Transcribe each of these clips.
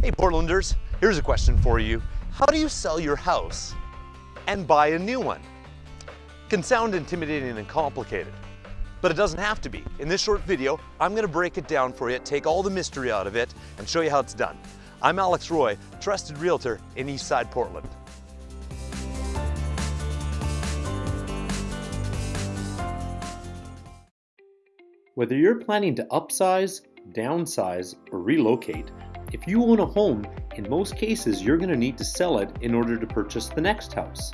Hey Portlanders, here's a question for you. How do you sell your house and buy a new one? It can sound intimidating and complicated, but it doesn't have to be. In this short video, I'm gonna break it down for you, take all the mystery out of it, and show you how it's done. I'm Alex Roy, trusted realtor in Eastside Portland. Whether you're planning to upsize, downsize, or relocate, if you own a home, in most cases you're going to need to sell it in order to purchase the next house.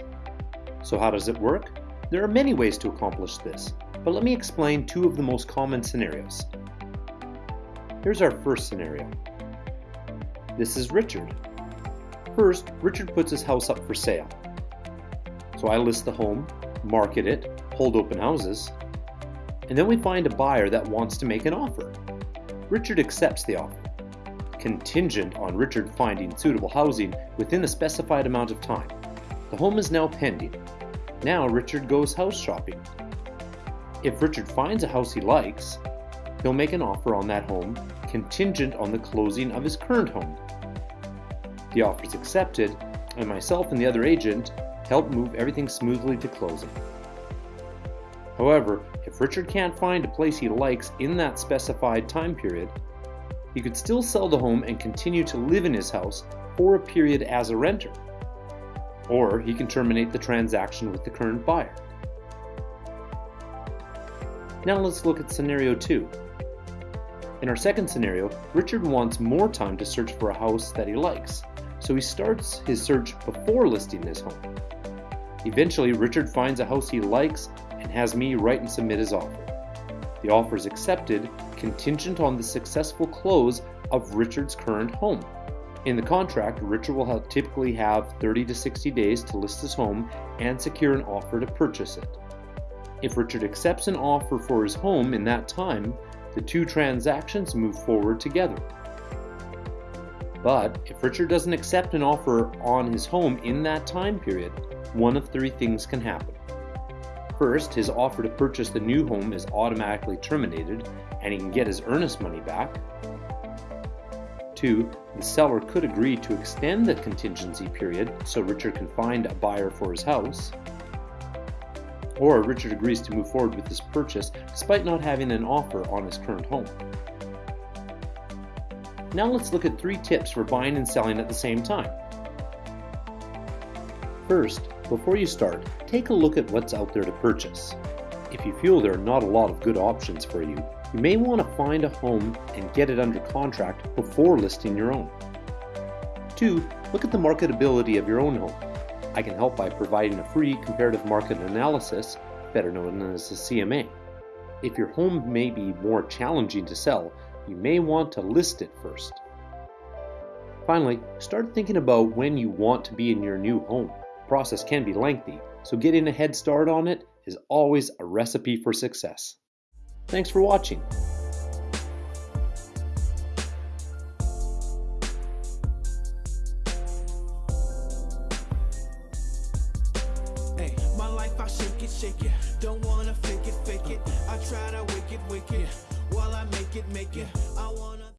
So how does it work? There are many ways to accomplish this, but let me explain two of the most common scenarios. Here's our first scenario. This is Richard. First, Richard puts his house up for sale. So I list the home, market it, hold open houses, and then we find a buyer that wants to make an offer. Richard accepts the offer contingent on Richard finding suitable housing within a specified amount of time. The home is now pending. Now Richard goes house shopping. If Richard finds a house he likes, he'll make an offer on that home contingent on the closing of his current home. The offer is accepted, and myself and the other agent help move everything smoothly to closing. However, if Richard can't find a place he likes in that specified time period, he could still sell the home and continue to live in his house for a period as a renter. Or he can terminate the transaction with the current buyer. Now let's look at scenario 2. In our second scenario, Richard wants more time to search for a house that he likes, so he starts his search before listing his home. Eventually, Richard finds a house he likes and has me write and submit his offer. The offer is accepted contingent on the successful close of Richard's current home. In the contract, Richard will have, typically have 30 to 60 days to list his home and secure an offer to purchase it. If Richard accepts an offer for his home in that time, the two transactions move forward together. But if Richard doesn't accept an offer on his home in that time period, one of three things can happen. First, his offer to purchase the new home is automatically terminated and he can get his earnest money back. Two, the seller could agree to extend the contingency period so Richard can find a buyer for his house. Or Richard agrees to move forward with this purchase despite not having an offer on his current home. Now let's look at three tips for buying and selling at the same time. First, before you start, take a look at what's out there to purchase. If you feel there are not a lot of good options for you, you may want to find a home and get it under contract before listing your own. 2. Look at the marketability of your own home. I can help by providing a free comparative market analysis, better known as a CMA. If your home may be more challenging to sell, you may want to list it first. Finally, start thinking about when you want to be in your new home process can be lengthy, so getting a head start on it is always a recipe for success. Thanks for watching. Hey, my life I shake it, shake it. Don't wanna fake it, fake it. I try to. While I make it, make it. I wanna